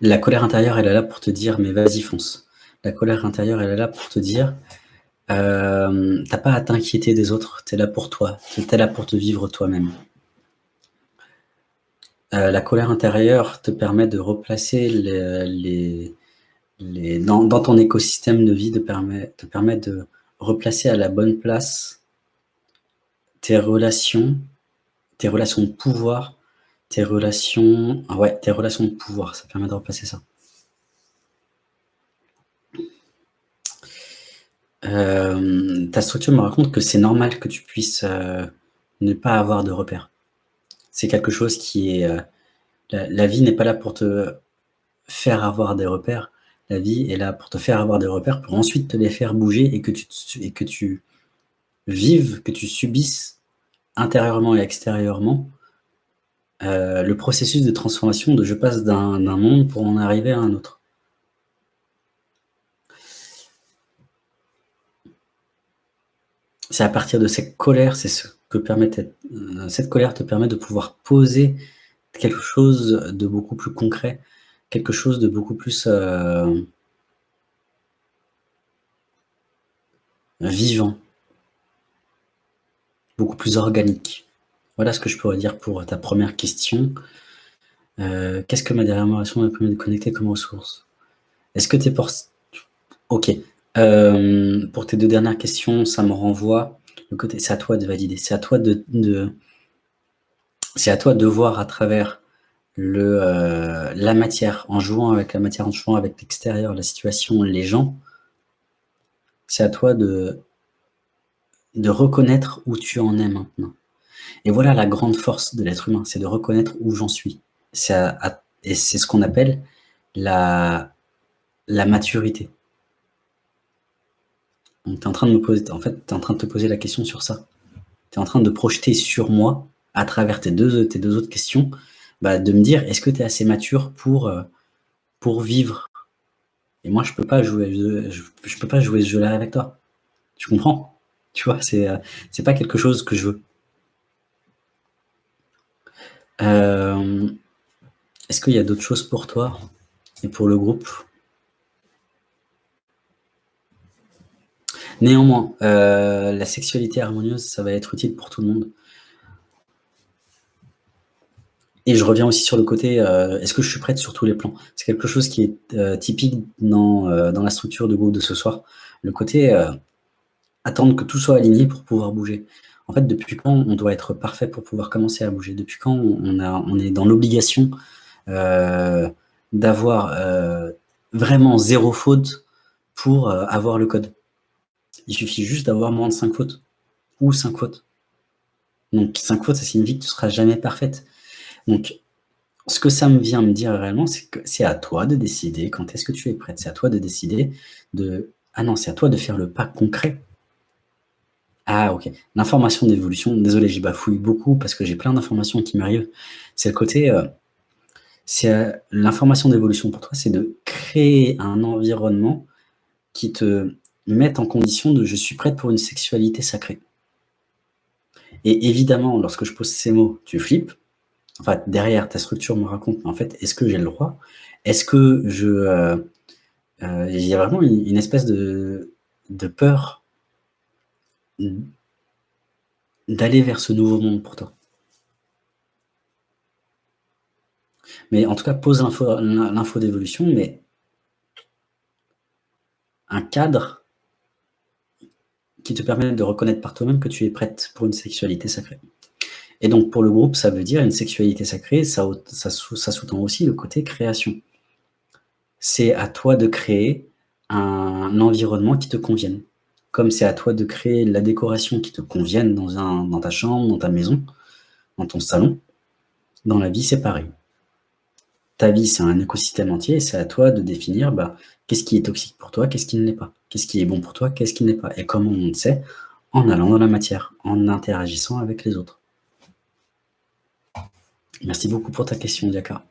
La colère intérieure, elle est là pour te dire « mais vas-y, fonce ». La colère intérieure, elle est là pour te dire euh, t'as pas à t'inquiéter des autres, tu es là pour toi, tu es là pour te vivre toi-même. Euh, la colère intérieure te permet de replacer les, dans, ton écosystème de vie, te te permet de replacer à la bonne place tes relations, tes relations de pouvoir, tes relations, ouais, tes relations de pouvoir, ça permet de replacer ça. Euh, ta structure me raconte que c'est normal que tu puisses euh, ne pas avoir de repères. C'est quelque chose qui est... Euh, la, vie n'est pas là pour te faire avoir des repères. La vie est là pour te faire avoir des repères, pour ensuite te les faire bouger et que tu, et que tu vives, que tu subisses intérieurement et extérieurement le processus de transformation de je passe d'un monde pour en arriver à un autre. c'est à partir de cette colère, c'est ce que permet euh, cette colère te permet de pouvoir poser quelque chose de beaucoup plus concret, quelque chose de beaucoup plus euh, vivant, beaucoup plus organique. Voilà ce que je pourrais dire pour ta première question. Euh, qu'est-ce que ma dernière relation m'a permis de connecter comme ressource? Est-ce que tu es pour... Ok, euh, pour tes deux dernières questions, ça me renvoie le côté c'est à toi de valider, c'est à toi de, c'est à toi de voir à travers euh, la matière, en jouant avec la matière, en jouant avec l'extérieur, la situation, les gens, c'est à toi de, de reconnaître où tu en es maintenant. Et voilà la grande force de l'être humain, c'est de reconnaître où j'en suis. et c'est ce qu'on appelle la, maturité. Tu es en train de es en train de te poser la question sur ça. Tu es en train de projeter sur moi, à travers tes deux, autres questions, bah, de me dire, est-ce que tu es assez mature pour, euh, pour vivre? Et moi, je peux pas jouer, je, peux pas jouer ce jeu-là avec toi. Tu comprends? Tu vois, c'est euh, pas quelque chose que je veux. Euh, est-ce qu'il y a d'autres choses pour toi et pour le groupe? Néanmoins, euh, la sexualité harmonieuse, ça va être utile pour tout le monde. Et je reviens aussi sur le côté, euh, est-ce que je suis prête sur tous les plans? C'est quelque chose qui est typique dans, dans, la structure de groupe de ce soir. Le côté attendre que tout soit aligné pour pouvoir bouger. En fait, depuis quand on doit être parfait pour pouvoir commencer à bouger? Depuis quand on, est dans l'obligation d'avoir vraiment zéro faute pour avoir le code? Il suffit juste d'avoir moins de 5 fautes. Ou 5 fautes. Donc 5 fautes, ça signifie que tu ne seras jamais parfaite. Donc, ce que ça me vient me dire réellement, c'est que c'est à toi de décider quand est-ce que tu es prête. C'est à toi de décider de... Ah non, c'est à toi de faire le pas concret. Ah ok, l'information d'évolution, désolé, j'y bafouille beaucoup parce que j'ai plein d'informations qui m'arrivent. C'est le côté... Euh, c'est euh, L'information d'évolution pour toi, c'est de créer un environnement qui te mettre en condition de « je suis prête pour une sexualité sacrée ». Et évidemment, lorsque je pose ces mots, tu flippes. Enfin, derrière, ta structure me raconte, en fait, est-ce que j'ai le droit? Est-ce que je... Il y a vraiment une, espèce de, de peur d'aller vers ce nouveau monde pour toi. Mais en tout cas, pose l'info d'évolution, mais un cadre qui te permettent de reconnaître par toi-même que tu es prête pour une sexualité sacrée. Et donc, pour le groupe, ça veut dire une sexualité sacrée, ça sous-tend aussi le côté création. C'est à toi de créer un environnement qui te convienne. Comme c'est à toi de créer la décoration qui te convienne dans, ta chambre, dans ta maison, dans ton salon, dans la vie, c'est pareil. Ta vie, c'est un écosystème entier et c'est à toi de définir bah, qu'est-ce qui est toxique pour toi, qu'est-ce qui ne l'est pas. Qu'est-ce qui est bon pour toi, qu'est-ce qui n'est pas Et comment on le sait En allant dans la matière, en interagissant avec les autres. Merci beaucoup pour ta question, Diaka.